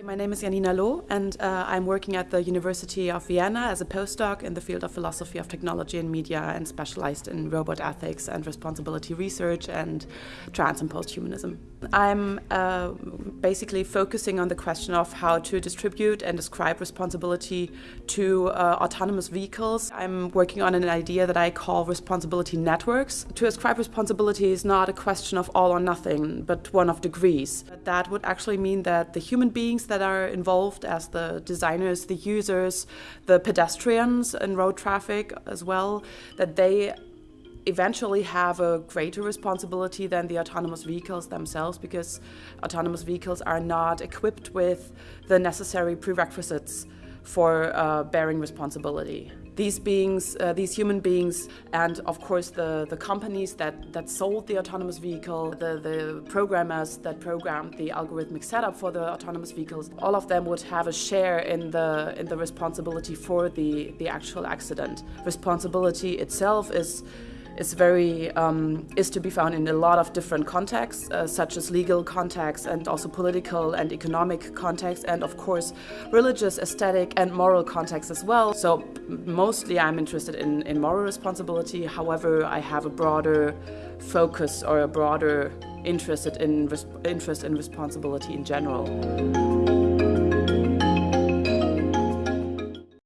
My name is Janina Loh, and uh, I'm working at the University of Vienna as a postdoc in the field of philosophy of technology and media and specialized in robot ethics and responsibility research and trans and posthumanism. I'm uh, basically focusing on the question of how to distribute and describe responsibility to uh, autonomous vehicles. I'm working on an idea that I call responsibility networks. To ascribe responsibility is not a question of all or nothing, but one of degrees. That would actually mean that the human beings that are involved as the designers, the users, the pedestrians in road traffic as well, that they eventually have a greater responsibility than the autonomous vehicles themselves because autonomous vehicles are not equipped with the necessary prerequisites for uh, bearing responsibility. These beings, uh, these human beings, and of course the, the companies that, that sold the autonomous vehicle, the, the programmers that programmed the algorithmic setup for the autonomous vehicles, all of them would have a share in the, in the responsibility for the, the actual accident. Responsibility itself is is very um, is to be found in a lot of different contexts, uh, such as legal contexts and also political and economic contexts, and of course religious, aesthetic, and moral contexts as well. So mostly I'm interested in, in moral responsibility. However, I have a broader focus or a broader interest in interest in responsibility in general.